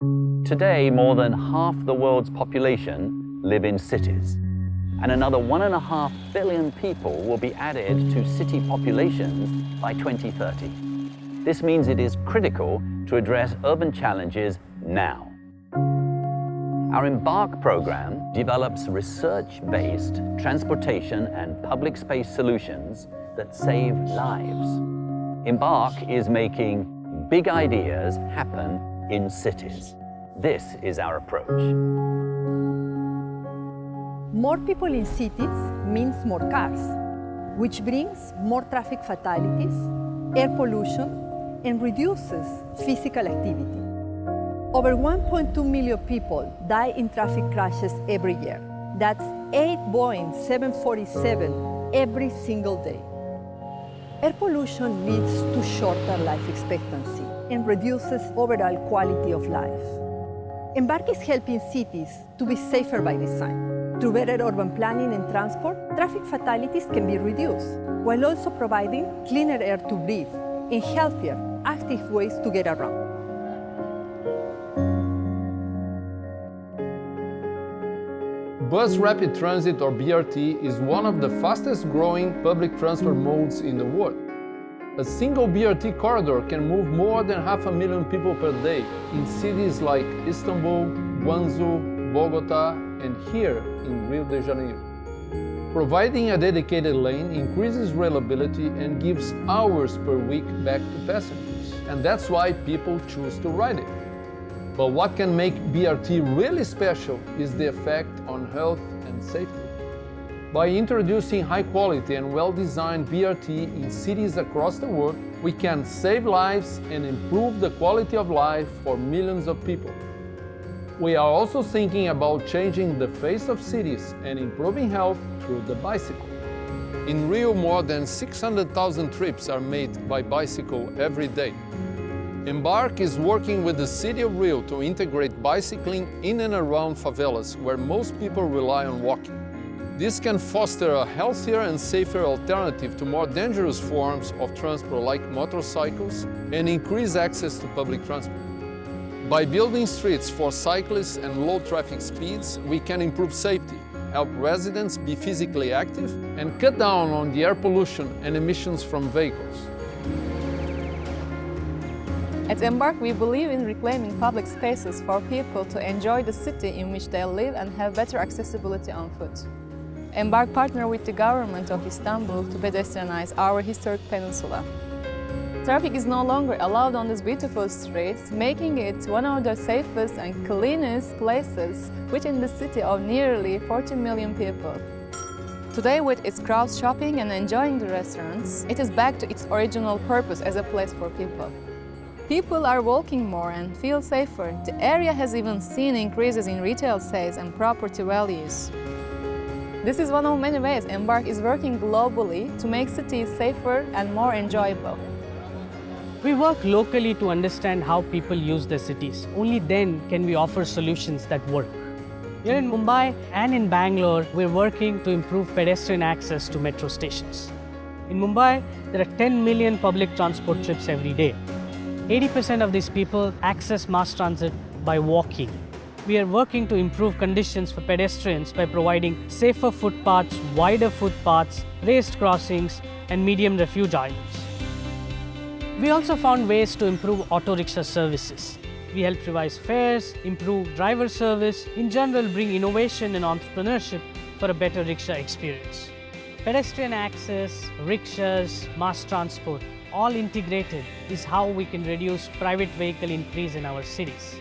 Today, more than half the world's population live in cities, and another one and a half billion people will be added to city populations by 2030. This means it is critical to address urban challenges now. Our EMBARQ program develops research-based transportation and public space solutions that save lives. EMBARQ is making big ideas happen in cities. This is our approach. More people in cities means more cars, which brings more traffic fatalities, air pollution, and reduces physical activity. Over 1.2 million people die in traffic crashes every year. That's 8 Boeing 747 every single day. Air pollution leads to shorter life expectancy and reduces overall quality of life. EMBARQ is helping cities to be safer by design. Through better urban planning and transport, traffic fatalities can be reduced, while also providing cleaner air to breathe and healthier, active ways to get around. Bus Rapid Transit or BRT is one of the fastest growing public transport modes in the world. A single BRT corridor can move more than half a million people per day in cities like Istanbul, Guangzhou, Bogota, and here in Rio de Janeiro. Providing a dedicated lane increases reliability and gives hours per week back to passengers. And that's why people choose to ride it. But what can make BRT really special is the effect on health and safety. By introducing high quality and well-designed BRT in cities across the world, we can save lives and improve the quality of life for millions of people. We are also thinking about changing the face of cities and improving health through the bicycle. In Rio, more than 600,000 trips are made by bicycle every day. EMBARQ is working with the city of Rio to integrate bicycling in and around favelas where most people rely on walking. This can foster a healthier and safer alternative to more dangerous forms of transport like motorcycles and increase access to public transport. By building streets for cyclists and low traffic speeds, we can improve safety, help residents be physically active and cut down on the air pollution and emissions from vehicles. At EMBARQ, we believe in reclaiming public spaces for people to enjoy the city in which they live and have better accessibility on foot. EMBARQ partner with the government of Istanbul to pedestrianize our historic peninsula. Traffic is no longer allowed on these beautiful streets, making it one of the safest and cleanest places within the city of nearly 40 million people. Today, with its crowd shopping and enjoying the restaurants, it is back to its original purpose as a place for people. People are walking more and feel safer. The area has even seen increases in retail sales and property values. This is one of many ways EMBARQ is working globally to make cities safer and more enjoyable. We work locally to understand how people use their cities. Only then can we offer solutions that work. Here in Mumbai and in Bangalore, we're working to improve pedestrian access to metro stations. In Mumbai, there are 10 million public transport trips every day. 80% of these people access mass transit by walking. We are working to improve conditions for pedestrians by providing safer footpaths, wider footpaths, raised crossings, and medium refuge islands. We also found ways to improve auto rickshaw services. We help revise fares, improve driver service, in general bring innovation and entrepreneurship for a better rickshaw experience. Pedestrian access, rickshaws, mass transport, all integrated is how we can reduce private vehicle increase in our cities.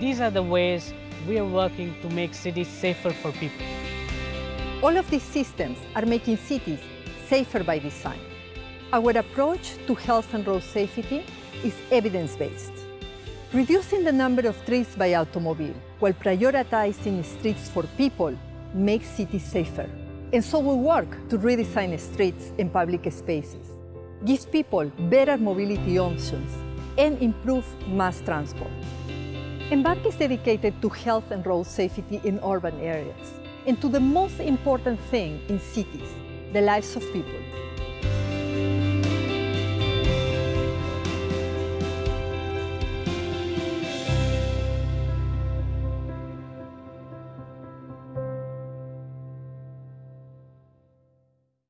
These are the ways we are working to make cities safer for people. All of these systems are making cities safer by design. Our approach to health and road safety is evidence-based. Reducing the number of trips by automobile while prioritizing streets for people makes cities safer. And so we work to redesign streets and public spaces gives people better mobility options and improve mass transport. EMBARQ is dedicated to health and road safety in urban areas and to the most important thing in cities, the lives of people.